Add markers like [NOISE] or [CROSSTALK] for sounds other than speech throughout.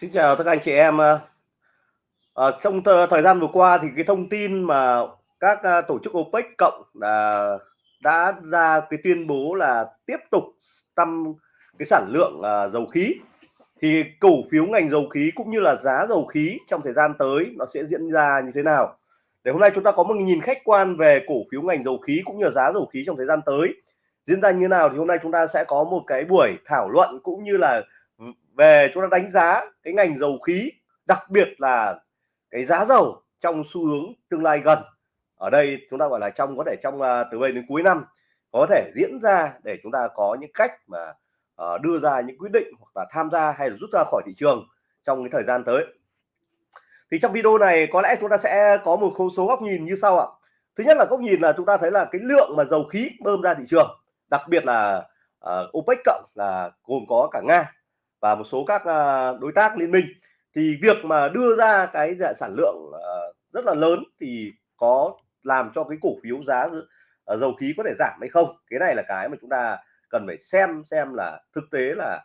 Xin chào tất cả anh chị em. À, trong th thời gian vừa qua thì cái thông tin mà các, ờ, tổ chức OPEC cộng là đã ra cái tuyên bố là tiếp tục tăng cái sản lượng, à, dầu khí. Thì cổ phiếu ngành dầu khí cũng như là giá dầu khí trong thời gian tới nó sẽ diễn ra như thế nào? Để hôm nay chúng ta có một nhìn khách quan về cổ phiếu ngành dầu khí cũng như là giá dầu khí trong thời gian tới diễn ra như thế nào thì hôm nay chúng ta sẽ có một cái buổi thảo luận cũng như là về chúng ta đánh giá cái ngành dầu khí đặc biệt là cái giá dầu trong xu hướng tương lai gần. Ở đây chúng ta gọi là trong có thể trong à, từ đây đến cuối năm có thể diễn ra để chúng ta có những cách mà uh, đưa ra những quyết định hoặc là tham gia hay là rút ra khỏi thị trường trong cái thời gian tới. Thì trong video này có lẽ chúng ta sẽ có một số góc nhìn như sau ạ. Thứ nhất là góc nhìn là chúng ta thấy là cái lượng mà dầu khí bơm ra thị trường đặc biệt là uh, OPEC cộng là gồm có cả Nga và một số các à, đối tác liên minh. Thì việc mà đưa ra cái sản lượng ờ, rất là lớn thì có làm cho cái cổ phiếu giá ờ, dầu khí có thể giảm hay không? Cái này là cái mà chúng ta cần phải xem xem là thực tế là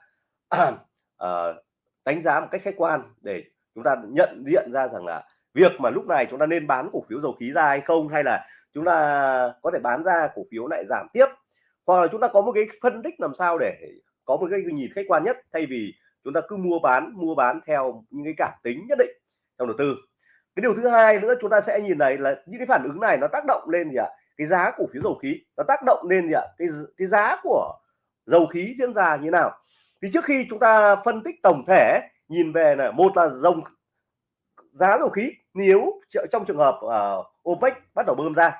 à, [CLEARS THROAT] đánh giá một cách khách quan để chúng ta nhận diện ra rằng là việc mà lúc này chúng ta nên bán cổ phiếu dầu khí ra hay không? Hay là chúng ta có thể bán ra cổ phiếu lại giảm tiếp? Hoặc là chúng ta có một cái phân tích làm sao để có một cái nhìn khách quan nhất thay vì chúng ta cứ mua bán mua bán theo những cái cảm tính nhất định trong đầu tư. Cái điều thứ hai nữa chúng ta sẽ nhìn này là những cái phản ứng này nó tác động lên gì ạ? Cái giá cổ phiếu dầu khí nó tác động lên gì ạ? Cái cái giá của dầu khí diễn ra như nào? Thì trước khi chúng ta phân tích tổng thể nhìn về là một là dòng giá dầu khí nếu trong trường hợp uh, OPEC bắt đầu bơm ra.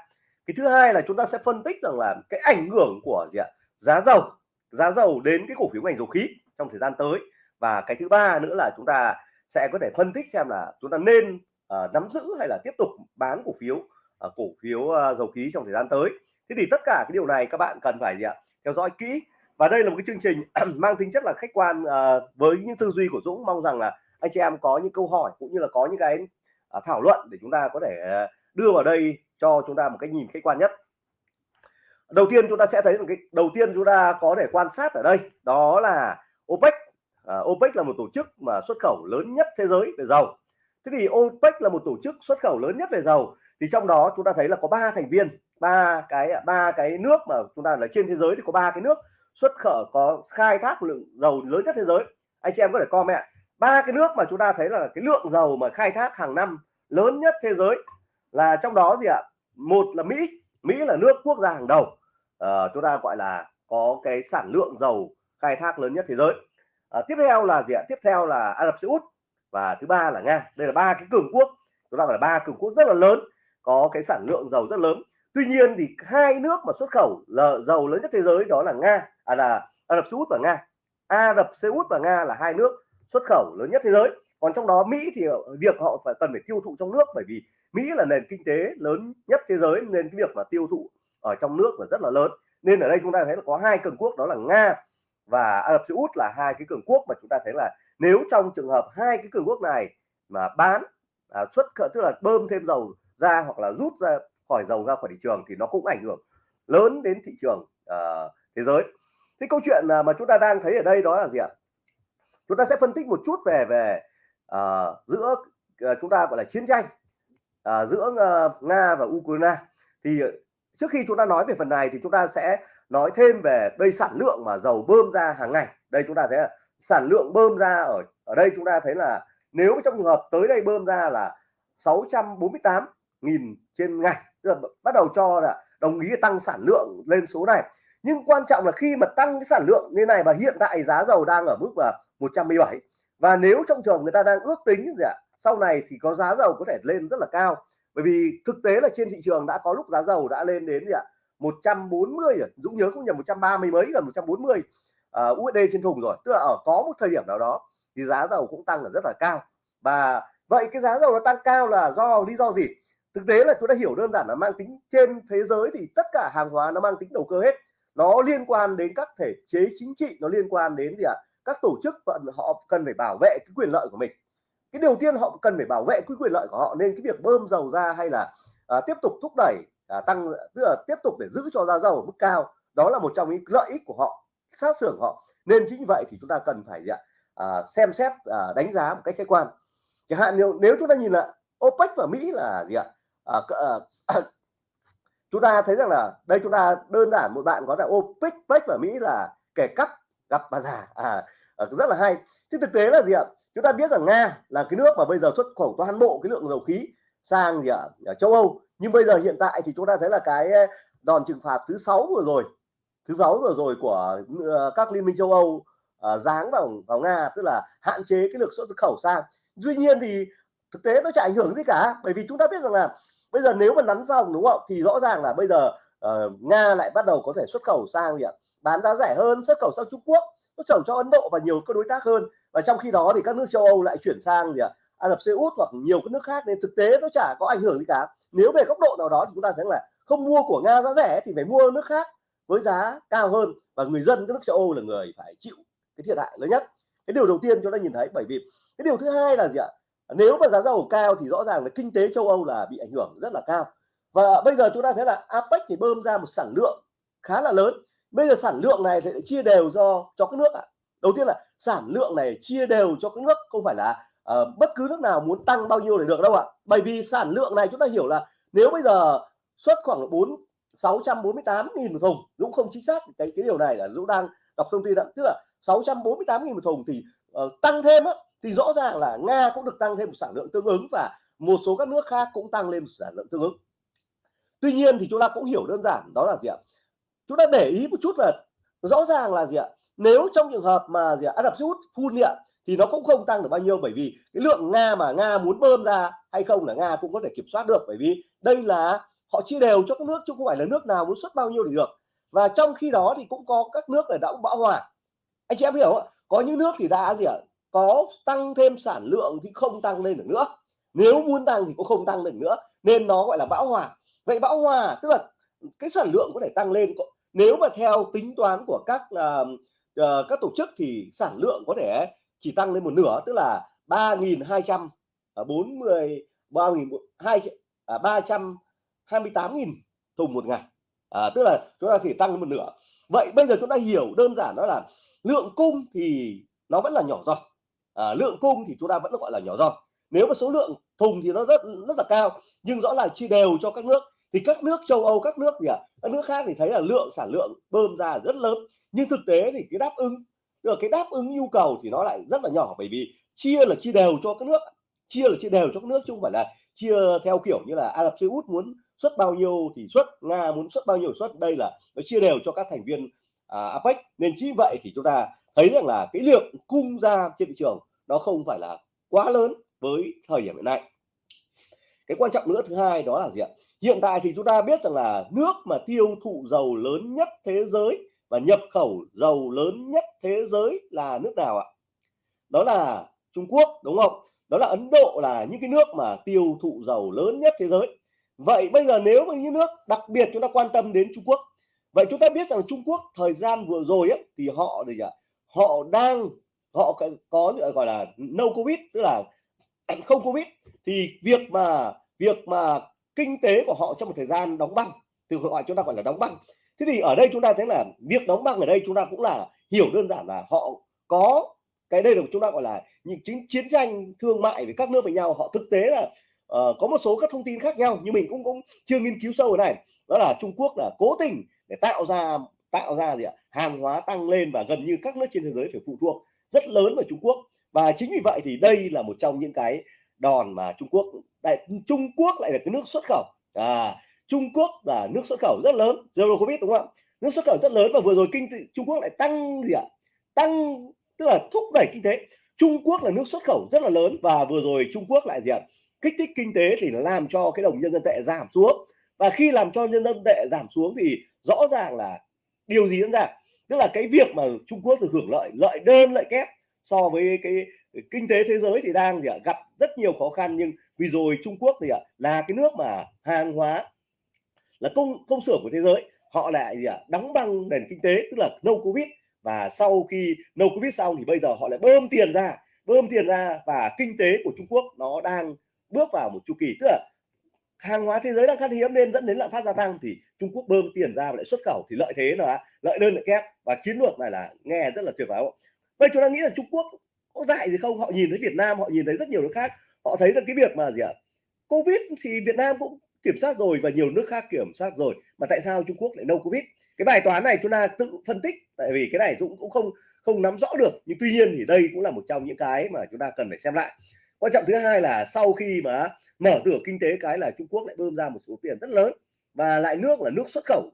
Cái thứ hai là chúng ta sẽ phân tích rằng là cái ảnh hưởng của gì ạ? Giá dầu giá dầu đến cái cổ phiếu ngành dầu khí trong thời gian tới. Và cái thứ ba nữa là chúng ta sẽ có thể phân tích xem là chúng ta nên uh, nắm giữ hay là tiếp tục bán cổ phiếu uh, cổ phiếu uh, dầu khí trong thời gian tới. Thế thì tất cả cái điều này các bạn cần phải gì ạ? Theo dõi kỹ. Và đây là một cái chương trình [CLEARS THROAT] mang tính chất là khách quan uh, với những tư duy của Dũng. Mong rằng là anh chị em có những câu hỏi cũng như là có những cái uh, thảo luận để chúng ta có thể uh, đưa vào đây cho chúng ta một cái nhìn khách quan nhất đầu tiên chúng ta sẽ thấy là cái đầu tiên chúng ta có thể quan sát ở đây đó là OPEC. À, OPEC là một tổ chức mà xuất khẩu lớn nhất thế giới về dầu. Thế thì OPEC là một tổ chức xuất khẩu lớn nhất về dầu. Thì trong đó chúng ta thấy là có ba thành viên ba cái ba cái nước mà chúng ta là trên thế giới thì có ba cái nước xuất khẩu có khai thác lượng dầu lớn nhất thế giới. Anh chị em có thể comment ba cái nước mà chúng ta thấy là cái lượng dầu mà khai thác hàng năm lớn nhất thế giới là trong đó gì ạ? Một là Mỹ. Mỹ là nước quốc gia hàng đầu uh, chúng ta gọi là có cái sản lượng dầu khai thác lớn nhất thế giới. Uh, tiếp theo là gì ạ? Tiếp theo là Ả Rập Xê Út và thứ ba là Nga. Đây là ba cái cường quốc chúng ta gọi là ba cường quốc rất là lớn có cái sản lượng dầu rất lớn. Tuy nhiên thì hai nước mà xuất khẩu là dầu lớn nhất thế giới đó là Nga à là Ả Rập Xê Út và Nga. Ả Rập Xê Út và Nga là hai nước xuất khẩu lớn nhất thế giới. Còn trong đó Mỹ thì việc họ phải cần phải tiêu thụ trong nước bởi vì Mỹ là nền kinh tế lớn nhất thế giới nên cái việc mà tiêu thụ ở trong nước là rất là lớn. Nên ở đây chúng ta thấy là có hai cường quốc đó là Nga và Ả Rập Xê Út là hai cái cường quốc mà chúng ta thấy là nếu trong trường hợp hai cái cường quốc này mà bán à, xuất tức là bơm thêm dầu ra hoặc là rút ra khỏi dầu ra khỏi thị trường thì nó cũng ảnh hưởng lớn đến thị trường uh, thế giới. Thế câu chuyện à, mà chúng ta đang thấy ở đây đó là gì ạ? Chúng ta sẽ phân tích một chút về về uh, giữa uh, chúng ta gọi là chiến tranh uh, giữa uh, nga và ukraine. Thì trước khi chúng ta nói về phần này thì chúng ta sẽ nói thêm về đây sản lượng mà dầu bơm ra hàng ngày. Đây chúng ta thấy là sản lượng bơm ra ở ở đây chúng ta thấy là nếu trong trường hợp tới đây bơm ra là 648 nghìn trên ngày, tức là bắt đầu cho là đồng ý tăng sản lượng lên số này. Nhưng quan trọng là khi mà tăng cái sản lượng như này và hiện tại giá dầu đang ở mức là 117 và nếu trong trường người ta đang ước tính gì ạ, sau này thì có giá dầu có thể lên rất là cao bởi vì thực tế là trên thị trường đã có lúc giá dầu đã lên đến gì ạ? 140 rồi. Dũng nhớ không nhầm 130 mấy gần 140 uh, USD trên thùng rồi. Tức là ở có một thời điểm nào đó thì giá dầu cũng tăng là rất là cao. Và vậy cái giá dầu nó tăng cao là do lý do gì? Thực tế là chúng ta hiểu đơn giản là mang tính trên thế giới thì tất cả hàng hóa nó mang tính đầu cơ hết. Nó liên quan đến các thể chế chính trị nó liên quan đến gì ạ? Các tổ chức họ cần phải bảo vệ cái quyền lợi của mình cái điều tiên họ cần phải bảo vệ cái quyền lợi của họ nên cái việc bơm dầu ra hay là à, tiếp tục thúc đẩy à, tăng tức là tiếp tục để giữ cho giá dầu ở mức cao đó là một trong những lợi ích của họ sát xưởng họ. Nên chính vậy thì chúng ta cần phải à, à, xem xét à, đánh giá một cách khách quan. Chẳng hạn nếu, nếu chúng ta nhìn là OPEC và Mỹ là gì ạ? À, à, [COUGHS] chúng ta thấy rằng là đây chúng ta đơn giản một bạn có là OPEC OPEC và Mỹ là kẻ cắp gặp bà già. À, à rất là hay. Thế thực tế là gì ạ? Chúng ta biết rằng Nga là cái nước mà bây giờ xuất khẩu toàn bộ cái lượng dầu khí sang gì ạ? Ở châu Âu. Nhưng bây giờ hiện tại thì chúng ta thấy là cái đòn trừng phạt thứ sáu vừa rồi thứ sáu vừa rồi của ờ, các liên minh châu Âu uh, giáng vào vào Nga tức là hạn chế cái lượng xuất khẩu sang. Tuy nhiên thì thực tế nó chả ảnh hưởng gì cả bởi vì chúng ta biết rằng là bây giờ nếu mà nắn dòng đúng không? Thì rõ ràng là bây giờ uh, Nga lại bắt đầu có thể xuất khẩu sang gì ạ? Bán giá rẻ hơn xuất khẩu sang Trung Quốc nó trồng cho Ấn Độ và nhiều các đối tác hơn. Và trong khi đó thì các nước châu Âu lại chuyển sang gì ạ? Ả Rập Xê Út hoặc nhiều các nước khác. Nên thực tế nó chả có ảnh hưởng gì cả. Nếu về góc độ nào đó thì chúng ta thấy là không mua của Nga giá rẻ thì phải mua nước khác với giá cao hơn. Và người dân các nước châu Âu là người phải chịu cái thiệt hại lớn nhất. Cái điều đầu tiên chúng ta nhìn thấy bởi vì cái điều thứ hai là gì ạ? Nếu mà giá dầu cao thì rõ ràng là kinh tế châu Âu là bị ảnh hưởng rất là cao. Và bây giờ chúng ta thấy là APEC thì bơm ra một sản lượng khá là lớn bây giờ sản lượng này thì chia đều do cho các nước ạ. Đầu tiên là sản lượng này chia đều cho các nước không phải là uh, bất cứ nước nào muốn tăng bao nhiêu để được đâu ạ. Bởi vì sản lượng này chúng ta hiểu là nếu bây giờ xuất khoảng 4 648 nghìn một thùng Dũng không chính xác cái cái điều này là Dũng đang đọc thông tin đó. Tức là 648 nghìn một thùng thì uh, tăng thêm á, thì rõ ràng là Nga cũng được tăng thêm một sản lượng tương ứng và một số các nước khác cũng tăng lên một sản lượng tương ứng. Tuy nhiên thì chúng ta cũng hiểu đơn giản đó là gì ạ? Chúng ta để ý một chút là rõ ràng là gì ạ? Nếu trong trường hợp mà gì ạ? Ả Rập Xê Út phun ạ, thì nó cũng không tăng được bao nhiêu, bởi vì cái lượng Nga mà Nga muốn bơm ra hay không là Nga cũng có thể kiểm soát được, bởi vì đây là họ chia đều cho các nước chứ không phải là nước nào muốn xuất bao nhiêu thì được. Và trong khi đó thì cũng có các nước là đã bão hòa. Anh chị em hiểu không? có những nước thì đã gì ạ? Có tăng thêm sản lượng thì không tăng lên được nữa. Nếu muốn tăng thì cũng không tăng được nữa, nên nó gọi là bão hòa. Vậy bão hòa tức là cái sản lượng có thể tăng lên nếu mà theo tính toán của các uh, uh, các tổ chức thì sản lượng có thể chỉ tăng lên một nửa tức là 3.240 3.200 28.000 thùng một ngày. À, tức là chúng ta chỉ tăng lên một nửa. Vậy bây giờ chúng ta hiểu đơn giản đó là lượng cung thì nó vẫn là nhỏ giọt. À, lượng cung thì chúng ta vẫn gọi là nhỏ giọt. Nếu mà số lượng thùng thì nó rất rất là cao nhưng rõ là chia đều cho các nước thì các nước châu Âu các nước gì ạ à, các nước khác thì thấy là lượng sản lượng bơm ra rất lớn. Nhưng thực tế thì cái đáp ứng được cái đáp ứng nhu cầu thì nó lại rất là nhỏ bởi vì chia là chia đều cho các nước. Chia là chia đều cho các nước chứ không phải là chia theo kiểu như là Ả Rập Xê Út muốn xuất bao nhiêu thì xuất nga muốn xuất bao nhiêu xuất. Đây là nó chia đều cho các thành viên à, apec nên chính vậy thì chúng ta thấy rằng là cái lượng cung ra trên thị trường nó không phải là quá lớn với thời điểm hiện nay. Cái quan trọng nữa thứ hai đó là gì ạ? Hiện tại thì chúng ta biết rằng là nước mà tiêu thụ dầu lớn nhất thế giới và nhập khẩu dầu lớn nhất thế giới là nước nào ạ? Đó là Trung Quốc đúng không? Đó là Ấn Độ là những cái nước mà tiêu thụ dầu lớn nhất thế giới. Vậy bây giờ nếu mà những nước đặc biệt chúng ta quan tâm đến Trung Quốc. Vậy chúng ta biết rằng Trung Quốc thời gian vừa rồi ấy, thì họ gì ạ? Họ đang họ có gọi là no covid tức là [CLEARS THROAT] không covid. Thì việc mà việc mà kinh tế của họ trong một thời gian đóng băng từ gọi chúng ta gọi là đóng băng. Thế thì ở đây chúng ta thấy là việc đóng băng ở đây chúng ta cũng là hiểu đơn giản là họ có cái đây là chúng ta gọi là những chiến chiến tranh thương mại với các nước với nhau. Họ thực tế là uh, có một số các thông tin khác nhau nhưng mình cũng cũng chưa nghiên cứu sâu ở này đó là Trung Quốc là cố tình để tạo ra tạo ra gì ạ? Hàng hóa tăng lên và gần như các nước trên thế giới phải phụ thuộc rất lớn vào Trung Quốc. Và chính vì vậy thì đây là một trong những cái đòn mà Trung Quốc, đại, Trung Quốc lại là cái nước xuất khẩu. À Trung Quốc là nước xuất khẩu rất lớn, zero covid, đúng không ạ? Nước xuất khẩu rất lớn và vừa rồi kinh tế Trung Quốc lại tăng gì ạ? Tăng, tức là thúc đẩy kinh tế. Trung Quốc là nước xuất khẩu rất là lớn và vừa rồi Trung Quốc lại gì ạ? Kích thích kinh tế thì nó làm cho cái đồng nhân dân tệ giảm xuống. Và khi làm cho nhân dân tệ giảm xuống thì rõ ràng là điều gì diễn ra? Tức là cái việc mà Trung Quốc được hưởng lợi lợi đơn, lợi kép so với cái kinh tế thế giới thì đang gì ạ, gặp rất nhiều khó khăn, nhưng vì rồi Trung Quốc thì ạ, là cái nước mà hàng hóa là công công xưởng của thế giới, họ lại gì ạ, đóng băng nền kinh tế, tức là no covid. Và sau khi no covid xong thì bây giờ họ lại bơm tiền ra, bơm tiền ra và kinh tế của Trung Quốc nó đang bước vào một chu kỳ. Tức là hàng hóa thế giới đang khan hiếm nên dẫn đến lạm phát gia tăng thì Trung Quốc bơm tiền ra và lại xuất khẩu. Thì lợi thế là lợi đơn lợi kép. Và chiến lược này là nghe rất là tuyệt vời. Vậy chúng ta nghĩ là Trung Quốc có dại gì không? Họ nhìn thấy Việt Nam, họ nhìn thấy rất nhiều nước khác. Họ thấy rằng cái việc mà gì ạ? Covid thì Việt Nam cũng kiểm soát rồi và nhiều nước khác kiểm soát rồi. Mà tại sao Trung Quốc lại no Covid? Cái bài toán này chúng ta tự phân tích, tại vì cái này cũng cũng không không nắm rõ được. Nhưng tuy nhiên thì đây cũng là một trong những cái mà chúng ta cần phải xem lại. Quan trọng thứ hai là sau khi mà mở cửa kinh tế, cái là Trung Quốc lại bơm ra một số tiền rất lớn. Và lại nước là nước xuất khẩu.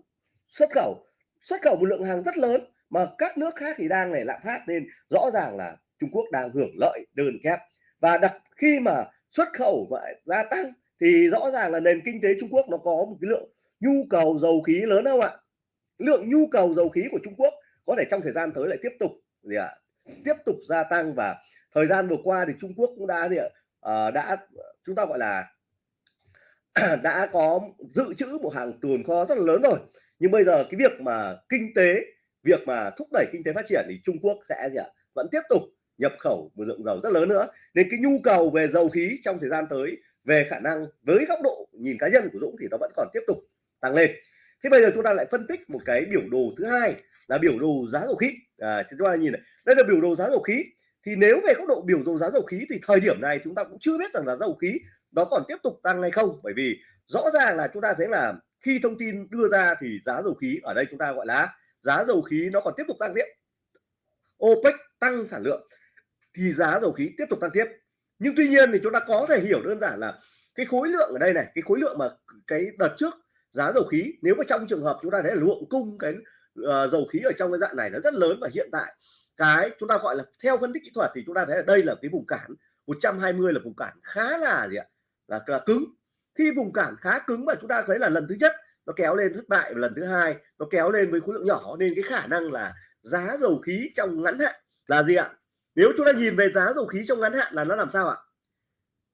Xuất khẩu xuất khẩu một lượng hàng rất lớn mà các nước khác thì đang này lạm phát nên rõ ràng là Trung Quốc đang hưởng lợi đơn kép. Và đặc khi mà xuất khẩu và gia tăng thì rõ ràng là nền kinh tế Trung Quốc nó có một cái lượng nhu cầu dầu khí lớn không ạ? Lượng nhu cầu dầu khí của Trung Quốc có thể trong thời gian tới lại tiếp tục gì ạ? Tiếp tục gia tăng và thời gian vừa qua thì Trung Quốc cũng đã gì ạ? Uh, đã chúng ta gọi là [CLEARS THROAT] đã có dự trữ một hàng tồn kho rất là lớn rồi. Nhưng bây giờ cái việc mà kinh tế việc mà thúc đẩy kinh tế phát triển thì Trung Quốc sẽ gì ạ? Vẫn tiếp tục nhập khẩu một lượng dầu rất lớn nữa. Nên cái nhu cầu về dầu khí trong thời gian tới về khả năng với góc độ nhìn cá nhân của Dũng thì nó vẫn còn tiếp tục tăng lên. Thế bây giờ chúng ta lại phân tích một cái biểu đồ thứ hai là biểu đồ giá dầu khí. À, chúng ta nhìn này đây là biểu đồ giá dầu khí. Thì nếu về góc độ biểu đồ giá dầu khí thì thời điểm này chúng ta cũng chưa biết rằng là dầu khí nó còn tiếp tục tăng hay không. Bởi vì rõ ràng là chúng ta thấy là khi thông tin đưa ra thì giá dầu khí ở đây chúng ta gọi là giá dầu khí nó còn tiếp tục tăng tiếp. OPEC tăng sản lượng thì giá dầu khí tiếp tục tăng tiếp. Nhưng tuy nhiên thì chúng ta có thể hiểu đơn giản là cái khối lượng ở đây này cái khối lượng mà cái đợt trước giá dầu khí nếu mà trong trường hợp chúng ta thấy là lượng cung cái uh, dầu khí ở trong cái dạng này nó rất lớn và hiện tại cái chúng ta gọi là theo phân tích kỹ thuật thì chúng ta thấy là đây là cái vùng cản 120 là vùng cản khá là gì ạ? Là, là cứng. Khi vùng cản khá cứng mà chúng ta thấy là lần thứ nhất nó kéo lên thất bại và lần thứ hai nó kéo lên với khối lượng nhỏ nên cái khả năng là giá dầu khí trong ngắn hạn là gì ạ? Nếu chúng ta nhìn về giá dầu khí trong ngắn hạn là nó làm sao ạ?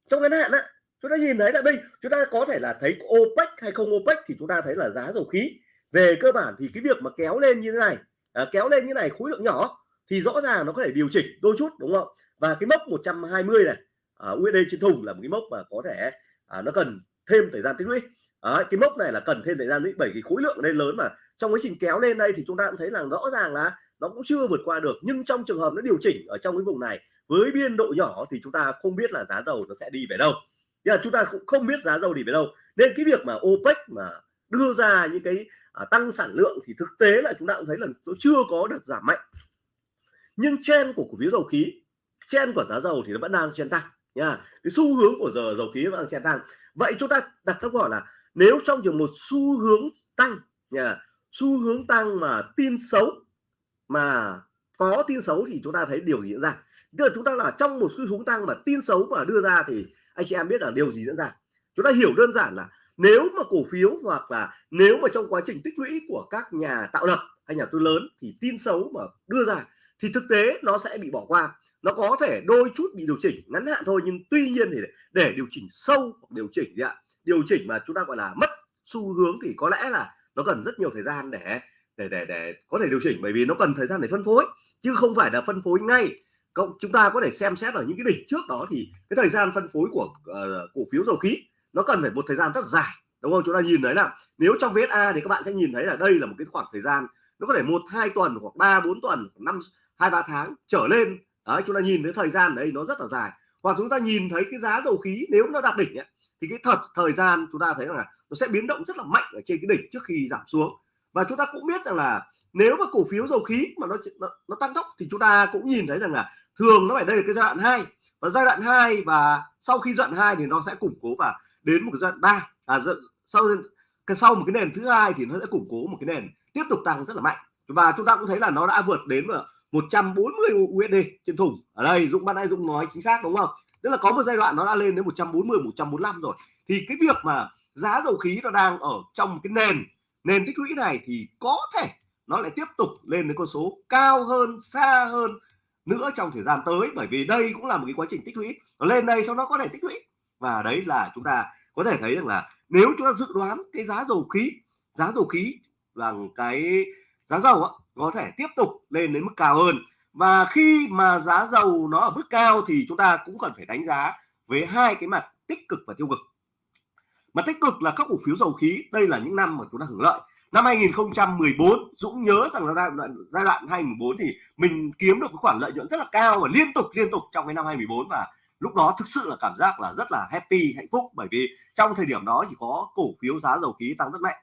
Trong ngắn hạn á chúng ta nhìn thấy là đây chúng ta có thể là thấy OPEC hay không OPEC thì chúng ta thấy là giá dầu khí về cơ bản thì cái việc mà kéo lên như thế này à, kéo lên như này khối lượng nhỏ thì rõ ràng nó có thể điều chỉnh đôi chút đúng không? Và cái mốc 120 này à, USD trên thùng là một cái mốc mà có thể à, nó cần thêm thời gian tích lũy. À, cái mốc này là cần thêm thời gian tích bởi cái khối lượng lên lớn mà. Trong quá trình kéo lên đây thì chúng ta cũng thấy là rõ ràng là nó cũng chưa vượt qua được nhưng trong trường hợp nó điều chỉnh ở trong cái vùng này với biên độ nhỏ thì chúng ta không biết là giá dầu nó sẽ đi về đâu. Là chúng ta cũng không biết giá dầu đi về đâu. Nên cái việc mà OPEC mà đưa ra những cái à, tăng sản lượng thì thực tế là chúng ta cũng thấy là nó chưa có được giảm mạnh. Nhưng chen của cổ phiếu dầu khí chen của giá dầu thì nó vẫn đang chen tăng nha. Cái xu hướng của giờ dầu khí vẫn đang chen tăng. Vậy chúng ta đặt câu hỏi là nếu trong trường một xu hướng tăng nha xu hướng tăng mà tin xấu mà có tin xấu thì chúng ta thấy điều gì diễn ra? Tức là chúng ta là trong một xu hướng tăng mà tin xấu mà đưa ra thì anh chị em biết là điều gì diễn ra. Chúng ta hiểu đơn giản là nếu mà cổ phiếu hoặc là nếu mà trong quá trình tích lũy của các nhà tạo lập hay nhà tư lớn thì tin xấu mà đưa ra thì thực tế nó sẽ bị bỏ qua. Nó có thể đôi chút bị điều chỉnh, ngắn hạn thôi nhưng tuy nhiên thì để điều chỉnh sâu hoặc điều chỉnh gì ạ? Điều chỉnh mà chúng ta gọi là mất xu hướng thì có lẽ là nó cần rất nhiều thời gian để để để để có thể điều chỉnh bởi vì nó cần thời gian để phân phối chứ không phải là phân phối ngay. Cộng chúng ta có thể xem xét ở những cái đỉnh trước đó thì cái thời gian phân phối của uh, cổ phiếu dầu khí nó cần phải một thời gian rất dài đúng không? Chúng ta nhìn thấy là nếu trong VSA thì các bạn sẽ nhìn thấy là đây là một cái khoảng thời gian nó có thể một hai tuần hoặc ba bốn tuần năm hai ba tháng trở lên. Đấy chúng ta nhìn thấy thời gian đấy nó rất là dài. Hoặc chúng ta nhìn thấy cái giá dầu khí nếu nó đạt đỉnh ấy, thì cái thật thời gian chúng ta thấy là nó sẽ biến động rất là mạnh ở trên cái đỉnh trước khi giảm xuống và chúng ta cũng biết rằng là nếu mà cổ phiếu dầu khí mà nó nó, nó tăng tốc thì chúng ta cũng nhìn thấy rằng là thường nó phải đây là cái giai đoạn 2 và giai đoạn 2 và sau khi giai đoạn 2 thì nó sẽ củng cố và đến một cái giai đoạn 3 à sau cái sau một cái nền thứ hai thì nó sẽ củng cố một cái nền tiếp tục tăng rất là mạnh. Và chúng ta cũng thấy là nó đã vượt đến 140 USD trên thùng. Ở đây Dũng ban nay Dũng nói chính xác đúng không? Tức là có một giai đoạn nó đã lên đến 140 145 rồi. Thì cái việc mà giá dầu khí nó đang ở trong cái nền nền tích lũy này thì có thể nó lại tiếp tục lên đến con số cao hơn xa hơn nữa trong thời gian tới bởi vì đây cũng là một cái quá trình tích lũy. Nó lên đây sau đó có thể tích lũy. Và đấy là chúng ta có thể thấy rằng là nếu chúng ta dự đoán cái giá dầu khí giá dầu khí là cái giá dầu á, có thể tiếp tục lên đến mức cao hơn. Và khi mà giá dầu nó ở mức cao thì chúng ta cũng cần phải đánh giá với hai cái mặt tích cực và tiêu cực mà tích cực là các cổ phiếu dầu khí, đây là những năm mà chúng ta hưởng lợi. Năm 2014 Dũng nhớ rằng là giai đoạn giai đoạn 2014 thì mình kiếm được cái khoản lợi nhuận rất là cao và liên tục liên tục trong cái năm 2014 và lúc đó thực sự là cảm giác là rất là happy, hạnh phúc bởi vì trong thời điểm đó chỉ có cổ phiếu giá dầu khí tăng rất mạnh.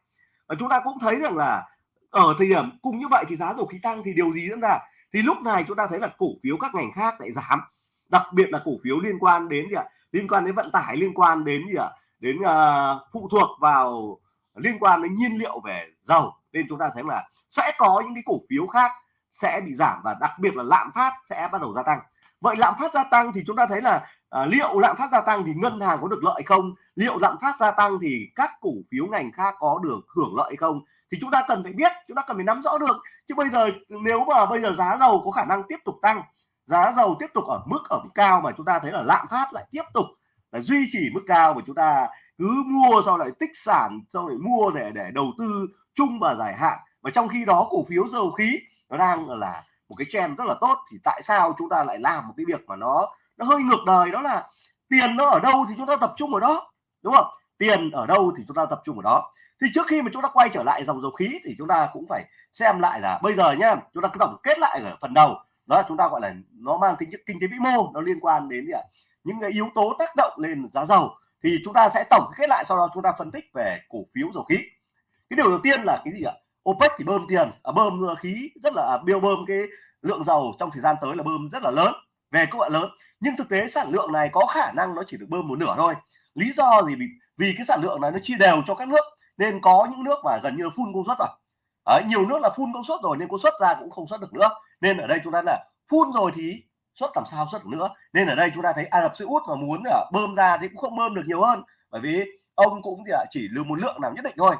Và chúng ta cũng thấy rằng là ở thời điểm cùng như vậy thì giá dầu khí tăng thì điều gì diễn ra? Thì lúc này chúng ta thấy là cổ phiếu các ngành khác lại giảm. Đặc biệt là cổ phiếu liên quan đến gì ạ? Liên quan đến vận tải, liên quan đến gì ạ? Đến uh, phụ thuộc vào liên quan đến nhiên liệu về dầu. Nên chúng ta thấy là sẽ có những cái cổ phiếu khác sẽ bị giảm và đặc biệt là lạm phát sẽ bắt đầu gia tăng. Vậy lạm phát gia tăng thì chúng ta thấy là à, liệu lạm phát gia tăng thì ngân hàng có được lợi không? Liệu lạm phát gia tăng thì các cổ phiếu ngành khác có được hưởng lợi không? Thì chúng ta cần phải biết chúng ta cần phải nắm rõ được. Chứ bây giờ nếu mà bây giờ giá dầu có khả năng tiếp tục tăng giá dầu tiếp tục ở mức ở mức cao mà chúng ta thấy là lạm phát lại tiếp tục là duy trì mức cao mà chúng ta cứ mua sau lại tích sản, sau lại mua để để đầu tư chung và dài hạn. Và trong khi đó cổ phiếu dầu khí nó đang là một cái trend rất là tốt, thì tại sao chúng ta lại làm một cái việc mà nó nó hơi ngược đời? Đó là tiền nó ở đâu thì chúng ta tập trung ở đó, đúng không? Tiền ở đâu thì chúng ta tập trung ở đó. Thì trước khi mà chúng ta quay trở lại dòng dầu khí thì chúng ta cũng phải xem lại là bây giờ nhá, chúng ta cứ tổng kết lại ở phần đầu. Đó là chúng ta gọi là nó mang tính chất kinh tế vĩ mô, nó liên quan đến gì ạ những cái yếu tố tác động lên giá dầu thì chúng ta sẽ tổng kết lại sau đó chúng ta phân tích về cổ phiếu dầu khí. Cái điều đầu tiên là cái gì ạ? OPEC thì bơm tiền à, bơm khí rất là à, biêu bơm cái lượng dầu trong thời gian tới là bơm rất là lớn về các bạn lớn. Nhưng thực tế sản lượng này có khả năng nó chỉ được bơm một nửa thôi. Lý do gì? Vì, vì cái sản lượng này nó chia đều cho các nước nên có những nước mà gần như là full công suất rồi. Đấy, nhiều nước là full công suất rồi nên công suất ra cũng không xuất được nữa. Nên ở đây chúng ta là full rồi thì xuất làm sao xuất được nữa. Nên ở đây chúng ta thấy Ả Rập Xê Út mà muốn là bơm ra thì cũng không bơm được nhiều hơn. Bởi vì ông cũng à, chỉ lưu một lượng nào nhất định thôi.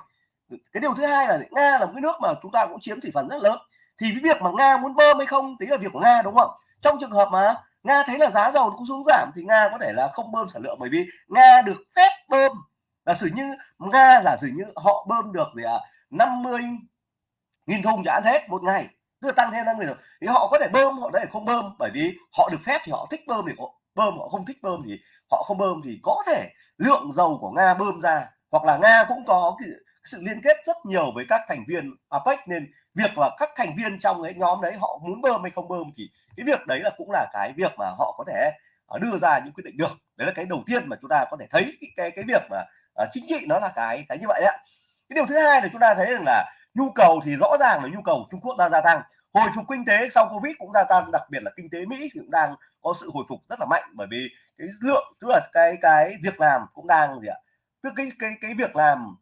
Cái điều thứ hai là nga là một cái nước mà chúng ta cũng chiếm thị phần rất lớn. Thì cái việc mà nga muốn bơm hay không tính là việc của nga, đúng không? Trong trường hợp mà nga thấy là giá dầu cũng xuống giảm thì nga có thể là không bơm sản lượng. Bởi vì nga được phép bơm. Là sử như, nga giả sử như họ bơm được thì à 50 nghìn thùng chẳng hết một ngày tức là tăng thêm năm người rồi. Thì họ có thể bơm họ có thể không bơm bởi vì họ được phép thì họ thích bơm thì họ bơm họ không thích bơm thì họ không bơm thì có thể lượng dầu của nga bơm ra. Hoặc là nga cũng có cái sự liên kết rất nhiều với các thành viên APEC nên việc là các thành viên trong cái nhóm đấy họ muốn bơm hay không bơm thì cái việc đấy là cũng là cái việc mà họ có thể à, đưa ra những quyết định được. Đấy là cái đầu tiên mà chúng ta có thể thấy cái cái, cái việc mà uh, chính trị nó là cái cái như vậy đấy cái điều thứ hai là chúng ta thấy rằng là nhu cầu thì rõ ràng là nhu cầu Trung Quốc đang gia tăng. Hồi phục kinh tế sau Covid cũng gia tăng, đặc biệt là kinh tế Mỹ thì cũng đang có sự hồi phục rất là mạnh bởi vì cái lượng, tức là cái cái việc làm cũng đang gì ạ? Tức cái cái cái việc làm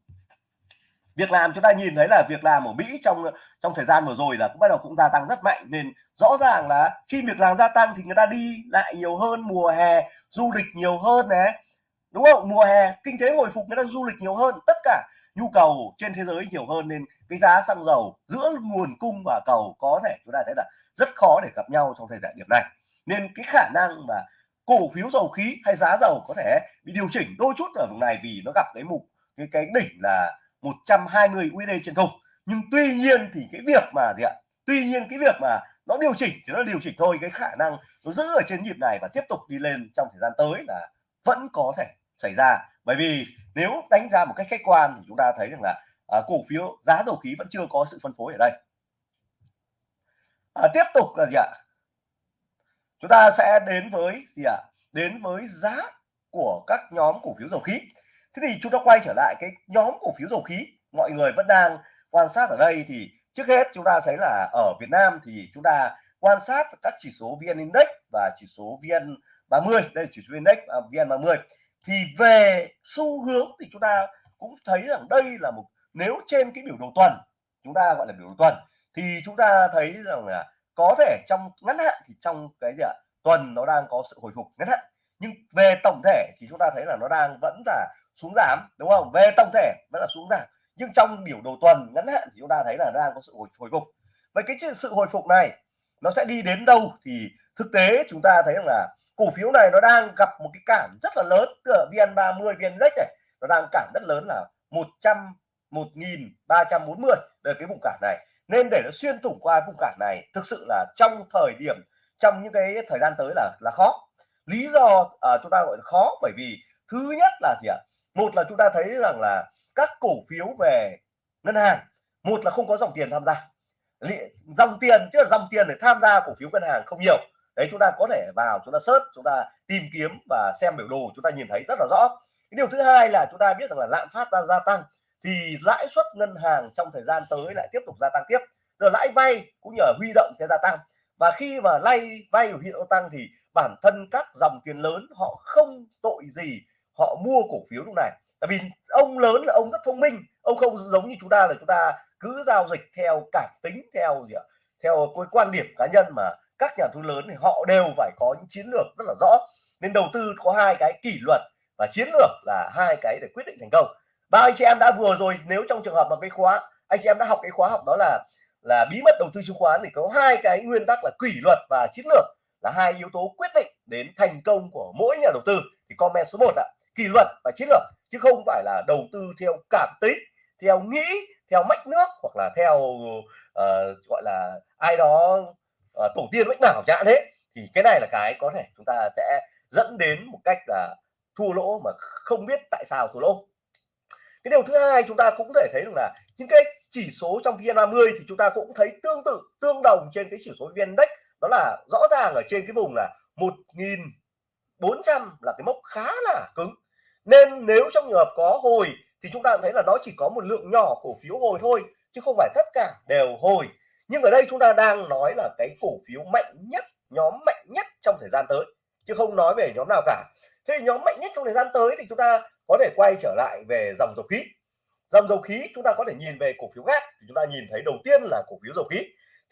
việc làm chúng ta nhìn thấy là việc làm ở Mỹ trong trong thời gian vừa rồi là cũng bắt đầu cũng gia tăng rất mạnh. Nên rõ ràng là khi việc làm gia tăng thì người ta đi lại nhiều hơn, mùa hè, du lịch nhiều hơn này đúng không? Mùa hè, kinh tế hồi phục, người ta du lịch nhiều hơn, tất cả nhu cầu trên thế giới nhiều hơn, nên cái giá xăng dầu giữa nguồn cung và cầu có thể chúng ta thấy là rất khó để gặp nhau trong thời điểm này. Nên cái khả năng mà cổ phiếu dầu khí hay giá dầu có thể bị điều chỉnh đôi chút ở vùng này vì nó gặp cái mục, cái cái đỉnh là 120 USD trên thùng. Nhưng tuy nhiên thì cái việc mà gì ạ? Tuy nhiên cái việc mà nó điều chỉnh thì nó điều chỉnh thôi, cái khả năng nó giữ ở trên nhịp này và tiếp tục đi lên trong thời gian tới là vẫn có thể xảy ra. Bởi vì nếu đánh giá một cách khách quan thì chúng ta thấy rằng là à, cổ phiếu giá dầu khí vẫn chưa có sự phân phối ở đây. À, tiếp tục là gì ạ? Chúng ta sẽ đến với gì ạ? Đến với giá của các nhóm cổ phiếu dầu khí. Thế thì chúng ta quay trở lại cái nhóm cổ phiếu dầu khí. Mọi người vẫn đang quan sát ở đây thì trước hết chúng ta thấy là ở Việt Nam thì chúng ta quan sát các chỉ số VN Index và chỉ số VN 30 đây là chỉ số Index à, VN 30 thì về xu hướng thì chúng ta cũng thấy rằng đây là một nếu trên cái biểu đồ tuần chúng ta gọi là biểu đồ tuần thì chúng ta thấy rằng là có thể trong ngắn hạn thì trong cái gì ạ? Tuần nó đang có sự hồi phục ngắn hạn nhưng về tổng thể thì chúng ta thấy là nó đang vẫn là xuống giảm đúng không? Về tổng thể vẫn là xuống giảm nhưng trong biểu đồ tuần ngắn hạn thì chúng ta thấy là đang có sự hồi, hồi phục. Vậy cái sự hồi phục này nó sẽ đi đến đâu thì thực tế chúng ta thấy rằng là cổ phiếu này nó đang gặp một cái cản rất là lớn. Từ VN30 VNX này nó đang cản rất lớn là 100 1340 đây cái vùng cản này. Nên để nó xuyên thủng qua vùng cản này thực sự là trong thời điểm trong những cái thời gian tới là là khó. Lý do à, chúng ta gọi là khó bởi vì thứ nhất là gì ạ? Một là chúng ta thấy rằng là các cổ phiếu về ngân hàng một là không có dòng tiền tham gia. Dòng tiền chứ là dòng tiền để tham gia cổ phiếu ngân hàng không nhiều đấy, chúng ta có thể vào, chúng ta search, chúng ta tìm kiếm và xem biểu đồ, chúng ta nhìn thấy rất là rõ. Cái điều thứ hai là chúng ta biết rằng là lạm phát đang gia tăng, thì lãi suất ngân hàng trong thời gian tới lại tiếp tục gia tăng tiếp. Rồi lãi vay cũng nhờ huy động sẽ gia tăng. Và khi mà lay vay huy động tăng thì bản thân các dòng tiền lớn họ không tội gì họ mua cổ phiếu lúc này. Tại vì ông lớn là ông rất thông minh, ông không giống như chúng ta là chúng ta cứ giao dịch theo cảm tính, theo gì ạ? Theo cái quan điểm cá nhân mà các nhà đầu tư lớn thì họ đều phải có những chiến lược rất là rõ. Nên đầu tư có hai cái kỷ luật và chiến lược là hai cái để quyết định thành công. Ba anh chị em đã vừa rồi nếu trong trường hợp mà cái khóa anh chị em đã học cái khóa học đó là là bí mật đầu tư chứng khoán thì có hai cái nguyên tắc là kỷ luật và chiến lược là hai yếu tố quyết định đến thành công của mỗi nhà đầu tư. Thì comment số 1 ạ kỷ luật và chiến lược chứ không phải là đầu tư theo cảm tính theo nghĩ theo mách nước hoặc là theo uh, gọi là ai đó Ờ, tổ tiên mách nào chẳng thế thì cái này là cái có thể chúng ta sẽ dẫn đến một cách là thua lỗ mà không biết tại sao thua lỗ. Cái điều thứ hai chúng ta cũng thể thấy được là những cái chỉ số trong VN30 thì chúng ta cũng thấy tương tự, tương đồng trên cái chỉ số VN Index đó là rõ ràng ở trên cái vùng là 1400 là cái mốc khá là cứng. Nên nếu trong trường hợp có hồi thì chúng ta thấy là nó chỉ có một lượng nhỏ cổ phiếu hồi thôi, chứ không phải tất cả đều hồi nhưng ở đây chúng ta đang nói là cái cổ phiếu mạnh nhất, nhóm mạnh nhất trong thời gian tới, chứ không nói về nhóm nào cả. Thế thì nhóm mạnh nhất trong thời gian tới thì chúng ta có thể quay trở lại về dòng dầu khí. Dòng dầu khí chúng ta có thể nhìn về cổ phiếu gas thì chúng ta nhìn thấy đầu tiên là cổ phiếu dầu khí.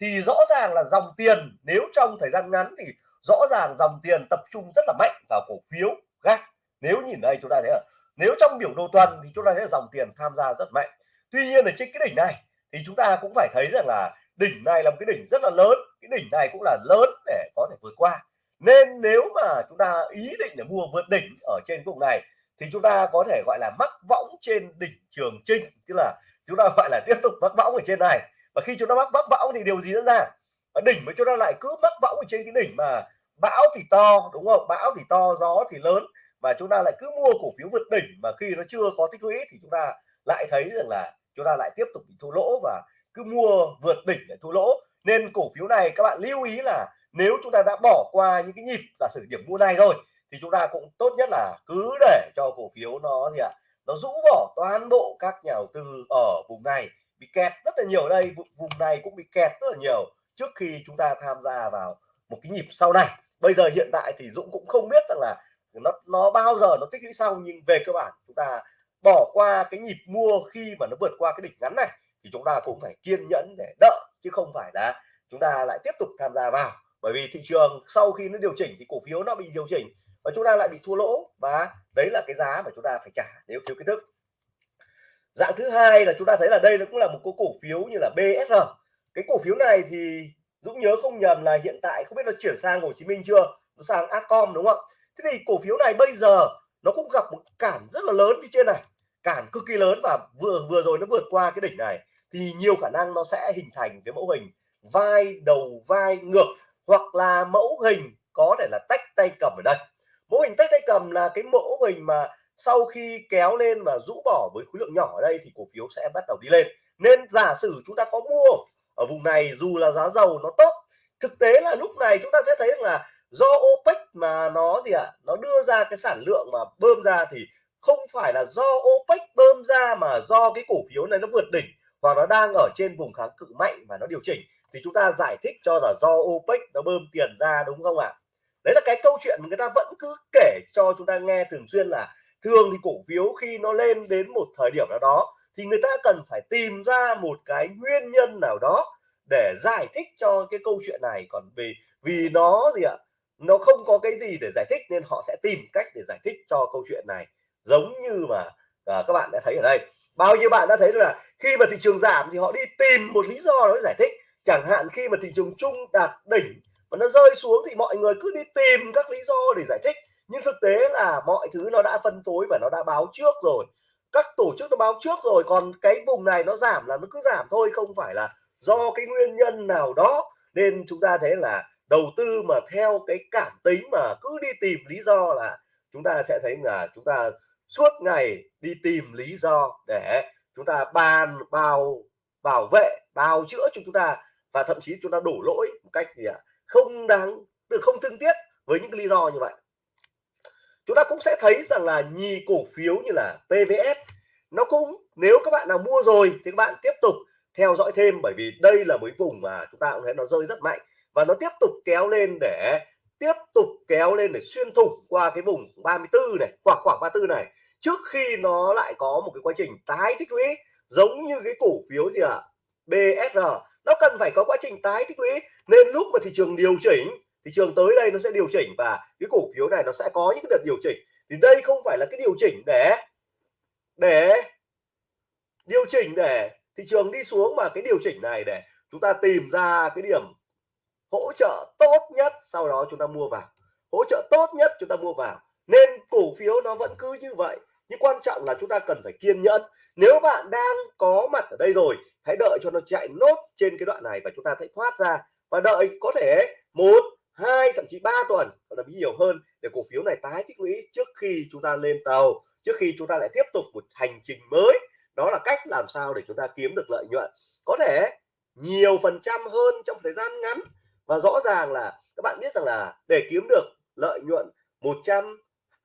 Thì rõ ràng là dòng tiền, nếu trong thời gian ngắn thì rõ ràng dòng tiền tập trung rất là mạnh vào cổ phiếu gas nếu nhìn đây chúng ta thấy là, nếu trong biểu đồ tuần thì chúng ta thấy là dòng tiền tham gia rất mạnh. Tuy nhiên ở trên cái đỉnh này thì chúng ta cũng phải thấy rằng là đỉnh này là một cái đỉnh rất là lớn, cái đỉnh này cũng là lớn để có thể vượt qua. Nên nếu mà chúng ta ý định để mua vượt đỉnh ở trên vùng này, thì chúng ta có thể gọi là mắc võng trên đỉnh trường trinh, tức là chúng ta gọi là tiếp tục mắc võng ở trên này. Và khi chúng ta mắc mắc võng thì điều gì diễn ra? Ở đỉnh mà chúng ta lại cứ mắc võng ở trên cái đỉnh mà bão thì to, đúng không? Bão thì to, gió thì lớn và chúng ta lại cứ mua cổ phiếu vượt đỉnh mà khi nó chưa có tích lũy thì chúng ta lại thấy rằng là chúng ta lại tiếp tục bị thua lỗ và cứ mua vượt đỉnh để thua lỗ. Nên cổ phiếu này các bạn lưu ý là nếu chúng ta đã bỏ qua những cái nhịp giả sử điểm mua này rồi, thì chúng ta cũng tốt nhất là cứ để cho cổ phiếu nó gì ạ, nó rũ bỏ toàn bộ các nhà đầu tư ở vùng này. Bị kẹt rất là nhiều đây vùng này cũng bị kẹt rất là nhiều trước khi chúng ta tham gia vào một cái nhịp sau này. Bây giờ hiện tại thì Dũng cũng không biết rằng là nó nó bao giờ nó tích lũy xong, nhưng về cơ bản chúng ta bỏ qua cái nhịp mua khi mà nó vượt qua cái đỉnh ngắn này thì chúng ta cũng phải kiên nhẫn để đợi, chứ không phải là chúng ta lại tiếp tục tham gia vào. Bởi vì thị trường sau khi nó điều chỉnh thì cổ phiếu nó bị điều chỉnh và chúng ta lại bị thua lỗ, và đấy là cái giá mà chúng ta phải trả nếu thiếu kiến thức. Dạng thứ hai là chúng ta thấy là đây nó cũng là một cái cổ phiếu như là BSR cái cổ phiếu này thì Dũng nhớ không nhầm là hiện tại không biết nó chuyển sang Hồ Chí Minh chưa? Nó sang Acom đúng không thế thì cổ phiếu này bây giờ nó cũng gặp một cản rất là lớn phía trên này cản cực kỳ lớn và vừa vừa rồi nó vượt qua cái đỉnh này thì nhiều khả năng nó sẽ hình thành cái mẫu hình vai đầu vai ngược hoặc là mẫu hình có thể là tách tay cầm ở đây. Mẫu hình tách tay cầm là cái mẫu hình mà sau khi kéo lên và rũ bỏ với khối lượng nhỏ ở đây thì cổ phiếu sẽ bắt đầu đi lên. Nên giả sử chúng ta có mua ở vùng này dù là giá dầu nó tốt thực tế là lúc này chúng ta sẽ thấy là do OPEC mà nó gì ạ à, nó đưa ra cái sản lượng mà bơm ra thì không phải là do OPEC bơm ra mà do cái cổ phiếu này nó vượt đỉnh hoặc nó đang ở trên vùng kháng cự mạnh mà nó điều chỉnh, thì chúng ta giải thích cho là do OPEC nó bơm tiền ra, đúng không ạ? Đấy là cái câu chuyện mà người ta vẫn cứ kể cho chúng ta nghe thường xuyên là thường thì cổ phiếu khi nó lên đến một thời điểm nào đó thì người ta cần phải tìm ra một cái nguyên nhân nào đó để giải thích cho cái câu chuyện này. Còn vì vì nó gì ạ? Nó không có cái gì để giải thích nên họ sẽ tìm cách để giải thích cho câu chuyện này giống như mà à, các bạn đã thấy ở đây. Bao nhiêu bạn đã thấy là khi mà thị trường giảm thì họ đi tìm một lý do để giải thích. Chẳng hạn khi mà thị trường chung đạt đỉnh mà nó rơi xuống thì mọi người cứ đi tìm các lý do để giải thích. Nhưng thực tế là mọi thứ nó đã phân phối và nó đã báo trước rồi. Các tổ chức nó báo trước rồi còn cái vùng này nó giảm là nó cứ giảm thôi không phải là do cái nguyên nhân nào đó. Nên chúng ta thấy là đầu tư mà theo cái cảm tính mà cứ đi tìm lý do là chúng ta sẽ thấy là chúng ta suốt ngày đi tìm lý do để chúng ta bàn bao, bảo vệ, bào chữa cho chúng ta và thậm chí chúng ta đổ lỗi một cách gì ạ? Không đáng từ không thương tiếc với những lý do như vậy. Chúng ta cũng sẽ thấy rằng là nhì cổ phiếu như là PVS nó cũng, nếu các bạn nào mua rồi thì các bạn tiếp tục theo dõi thêm bởi vì đây là mấy vùng mà chúng ta cũng thấy nó rơi rất mạnh và nó tiếp tục kéo lên để tiếp tục kéo lên để xuyên thủng qua cái vùng 34 này khoảng khoảng 34 này. Trước khi nó lại có một cái quá trình tái tích lũy, giống như cái cổ phiếu gì ạ? À? BSR nó cần phải có quá trình tái tích lũy, nên lúc mà thị trường điều chỉnh, thị trường tới đây nó sẽ điều chỉnh và cái cổ phiếu này nó sẽ có những cái đợt điều chỉnh. Thì đây không phải là cái điều chỉnh để để điều chỉnh để thị trường đi xuống mà cái điều chỉnh này để chúng ta tìm ra cái điểm hỗ trợ tốt nhất. Sau đó chúng ta mua vào. Hỗ trợ tốt nhất chúng ta mua vào. Nên cổ phiếu nó vẫn cứ như vậy. Nhưng quan trọng là chúng ta cần phải kiên nhẫn. Nếu bạn đang có mặt ở đây rồi, hãy đợi cho nó chạy nốt trên cái đoạn này và chúng ta hãy thoát ra. Và đợi có thể một, hai, thậm chí ba tuần, hoặc là nhiều hơn để cổ phiếu này tái tích lũy trước khi chúng ta lên tàu, trước khi chúng ta lại tiếp tục một hành trình mới. Đó là cách làm sao để chúng ta kiếm được lợi nhuận. Có thể nhiều phần trăm hơn trong thời gian ngắn và rõ ràng là các bạn biết rằng là để kiếm được lợi nhuận 100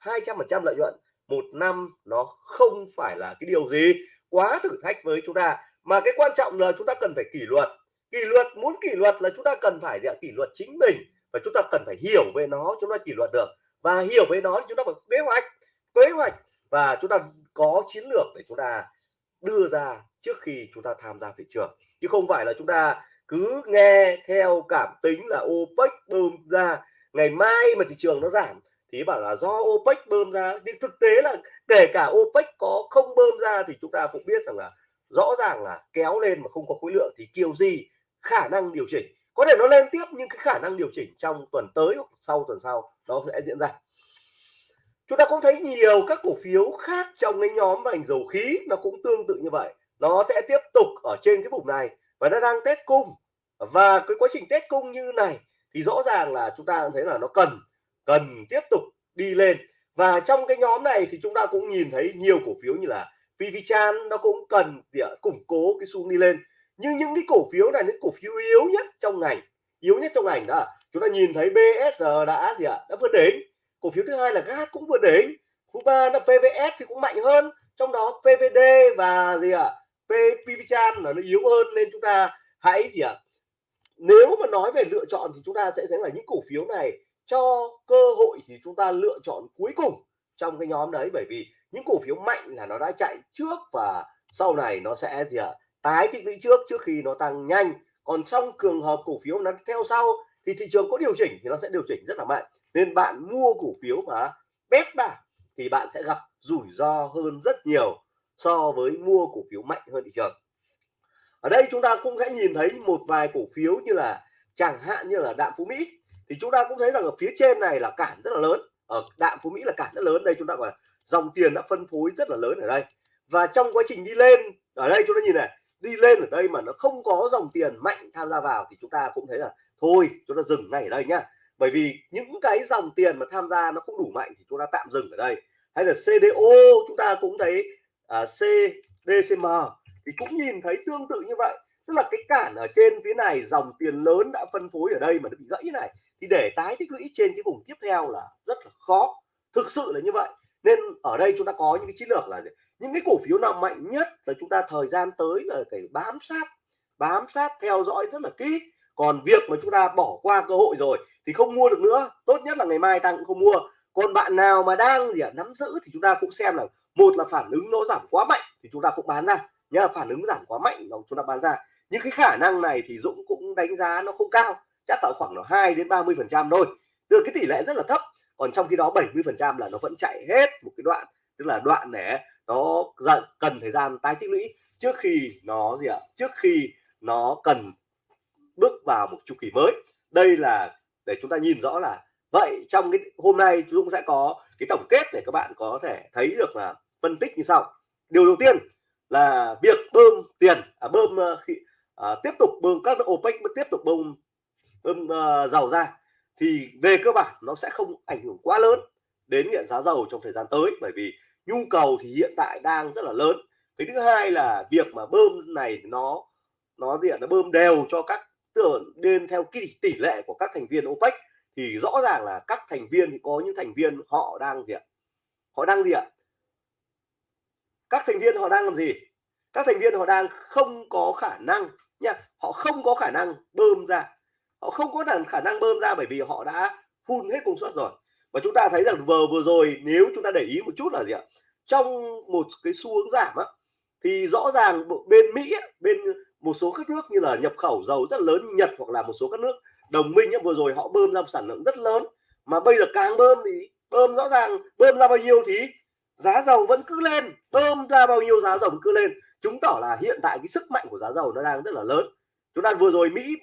200 phần trăm lợi nhuận, một năm nó không phải là cái điều gì quá thử thách với chúng ta. Mà cái quan trọng là chúng ta cần phải kỷ luật. Kỷ luật, muốn kỷ luật là chúng ta cần phải gì kỷ luật chính mình và chúng ta cần phải hiểu về nó, chúng ta kỷ luật được. Và hiểu về nó thì chúng ta phải kế hoạch kế hoạch và chúng ta có chiến lược để chúng ta đưa ra trước khi chúng ta tham gia thị trường. Chứ không phải là chúng ta cứ nghe theo cảm tính là OPEC bơm ra, ngày mai mà thị trường nó giảm thì bảo là do OPEC bơm ra. Nhưng thực tế là kể cả OPEC có không bơm ra thì chúng ta cũng biết rằng là rõ ràng là kéo lên mà không có khối lượng thì kiểu gì khả năng điều chỉnh. Có thể nó lên tiếp nhưng cái khả năng điều chỉnh trong tuần tới hoặc sau tuần sau nó sẽ diễn ra. Chúng ta cũng thấy nhiều các cổ phiếu khác trong cái nhóm ngành dầu khí nó cũng tương tự như vậy. Nó sẽ tiếp tục ở trên cái vùng này và nó đang test cung và cái quá trình test cung như này thì rõ ràng là chúng ta thấy là nó cần cần tiếp tục đi lên. Và trong cái nhóm này thì chúng ta cũng nhìn thấy nhiều cổ phiếu như là PVChan nó cũng cần để à, củng cố cái xu đi lên. Nhưng những cái cổ phiếu này, những cổ phiếu yếu nhất trong ngành, yếu nhất trong ngành đó, chúng ta nhìn thấy BSR đã gì ạ? Đã vượt đỉnh. Cổ phiếu thứ hai là GAS cũng vượt đỉnh. Thứ ba là PVS thì cũng mạnh hơn. Trong đó PVD và gì ạ? PVChan là nó yếu hơn nên chúng ta hãy gì ạ? Nếu mà nói về lựa chọn thì chúng ta sẽ thấy là những cổ phiếu này cho cơ hội thì chúng ta lựa chọn cuối cùng trong cái nhóm đấy. Bởi vì những cổ phiếu mạnh là nó đã chạy trước và sau này nó sẽ gì ạ? Tái tích lũy trước trước khi nó tăng nhanh. Còn trong trường hợp cổ phiếu nó theo sau thì thị trường có điều chỉnh thì nó sẽ điều chỉnh rất là mạnh. Nên bạn mua cổ phiếu mà bét bạc thì bạn sẽ gặp rủi ro hơn rất nhiều so với mua cổ phiếu mạnh hơn thị trường ở đây chúng ta cũng sẽ nhìn thấy một vài cổ phiếu như là chẳng hạn như là đạm phú mỹ. Thì chúng ta cũng thấy rằng ở phía trên này là cản rất là lớn. Ở đạm phú mỹ là cản rất lớn. Đây chúng ta gọi là dòng tiền đã phân phối rất là lớn ở đây. Và trong quá trình đi lên ở đây chúng ta nhìn này đi lên ở đây mà nó không có dòng tiền mạnh tham gia vào thì chúng ta cũng thấy là thôi chúng ta dừng ngay ở đây nhá. Bởi vì những cái dòng tiền mà tham gia nó không đủ mạnh thì chúng ta tạm dừng ở đây. Hay là CDO chúng ta cũng thấy à, CDCM thì cũng nhìn thấy tương tự như vậy. Tức là cái cản ở trên phía này dòng tiền lớn đã phân phối ở đây mà nó bị gãy này. Thì để tái tích lũy trên cái vùng tiếp theo là rất là khó. Thực sự là như vậy. Nên ở đây chúng ta có những cái chiến lược là những cái cổ phiếu nào mạnh nhất là chúng ta thời gian tới là phải bám sát bám sát theo dõi rất là kỹ. Còn việc mà chúng ta bỏ qua cơ hội rồi thì không mua được nữa. Tốt nhất là ngày mai tăng cũng không mua. Còn bạn nào mà đang gì à, nắm giữ thì chúng ta cũng xem là một là phản ứng nó giảm quá mạnh thì chúng ta cũng bán ra nhá, phản ứng giảm quá mạnh nó chúng ta bán ra. Nhưng cái khả năng này thì Dũng cũng đánh giá nó không cao, chắc là khoảng là 2 đến 30 phần trăm thôi. Tức là cái tỷ lệ rất là thấp, còn trong khi đó 70 phần trăm là nó vẫn chạy hết một cái đoạn, tức là đoạn để nó cần thời gian tái tích lũy trước khi nó gì ạ? Trước khi nó cần bước vào một chu kỳ mới. Đây là để chúng ta nhìn rõ là vậy trong cái hôm nay chúng sẽ có cái tổng kết để các bạn có thể thấy được là phân tích như sau. Điều đầu tiên là việc bơm tiền à, bơm ờ, khi à, tiếp tục bơm các OPEC tiếp tục bơm bơm à, dầu ra thì về cơ bản nó sẽ không ảnh hưởng quá lớn đến hiện giá dầu trong thời gian tới bởi vì nhu cầu thì hiện tại đang rất là lớn. Cái thứ hai là việc mà bơm này nó nó gì ạ nó bơm đều cho các tưởng nên theo cái tỷ lệ của các thành viên OPEC thì rõ ràng là các thành viên thì có những thành viên họ đang gì ạ họ đang gì ạ các thành viên họ đang làm gì? Các thành viên họ đang không có khả năng nha họ không có khả năng bơm ra. Họ không có khả năng bơm ra bởi vì họ đã phun hết công suất rồi. Và chúng ta thấy rằng vừa vừa rồi nếu chúng ta để ý một chút là gì ạ? Trong một cái xu hướng giảm á thì rõ ràng bên Mỹ bên một số các nước như là nhập khẩu dầu rất lớn Nhật hoặc là một số các nước đồng minh ấy, vừa rồi họ bơm ra một sản lượng rất lớn. Mà bây giờ càng bơm thì bơm rõ ràng bơm ra bao nhiêu thì giá dầu vẫn cứ lên. Bơm ra bao nhiêu giá dầu cứ lên. Chứng tỏ là hiện tại cái sức mạnh của giá dầu nó đang rất là lớn. Chúng ta vừa rồi Mỹ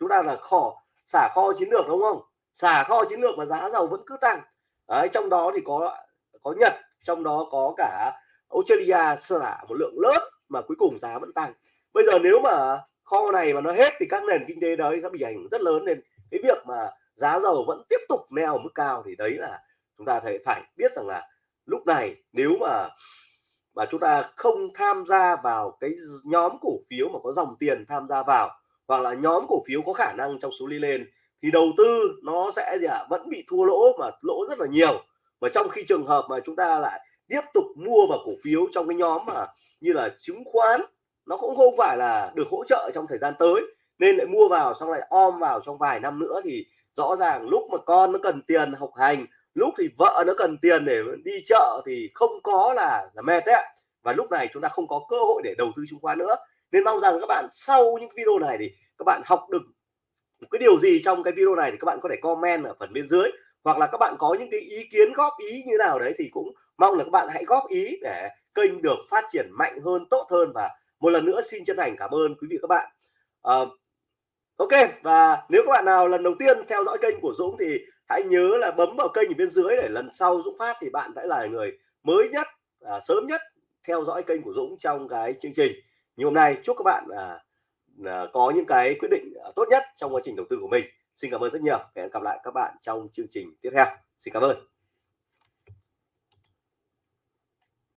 chúng ta là kho xả kho chiến lược đúng không? Xả kho chiến lược mà giá dầu vẫn cứ tăng. Đấy, trong đó thì có có Nhật trong đó có cả Australia xả một lượng lớn mà cuối cùng giá vẫn tăng. Bây giờ nếu mà kho này mà nó hết thì các nền kinh tế đấy sẽ bị ảnh hưởng rất lớn nên cái việc mà giá dầu vẫn tiếp tục neo mức cao thì đấy là chúng ta thấy phải biết rằng là lúc này nếu mà mà chúng ta không tham gia vào cái nhóm cổ phiếu mà có dòng tiền tham gia vào hoặc là nhóm cổ phiếu có khả năng trong số đi lên thì đầu tư nó sẽ gì ạ? À, vẫn bị thua lỗ mà lỗ rất là nhiều. Và trong khi trường hợp mà chúng ta lại tiếp tục mua vào cổ phiếu trong cái nhóm mà như là chứng khoán nó cũng không phải là được hỗ trợ trong thời gian tới nên lại mua vào xong lại om vào trong vài năm nữa thì rõ ràng lúc mà con nó cần tiền học hành lúc thì vợ nó cần tiền để đi chợ thì không có là là mệt đấy và lúc này chúng ta không có cơ hội để đầu tư chứng khoán nữa. Nên mong rằng các bạn sau những video này thì các bạn học được một cái điều gì trong cái video này thì các bạn có thể comment ở phần bên dưới. Hoặc là các bạn có những cái ý kiến góp ý như nào đấy thì cũng mong là các bạn hãy góp ý để kênh được phát triển mạnh hơn tốt hơn. Và một lần nữa xin chân thành cảm ơn quý vị các bạn. Uh, ok và nếu các bạn nào lần đầu tiên theo dõi kênh của Dũng thì hãy nhớ là bấm vào kênh ở bên dưới để lần sau Dũng phát thì bạn sẽ là người mới nhất à, sớm nhất theo dõi kênh của Dũng trong cái chương trình. Như hôm nay chúc các bạn à, à, có những cái quyết định à, tốt nhất trong quá trình đầu tư của mình. Xin cảm ơn rất nhiều. Hẹn gặp lại các bạn trong chương trình tiếp theo. Xin cảm ơn.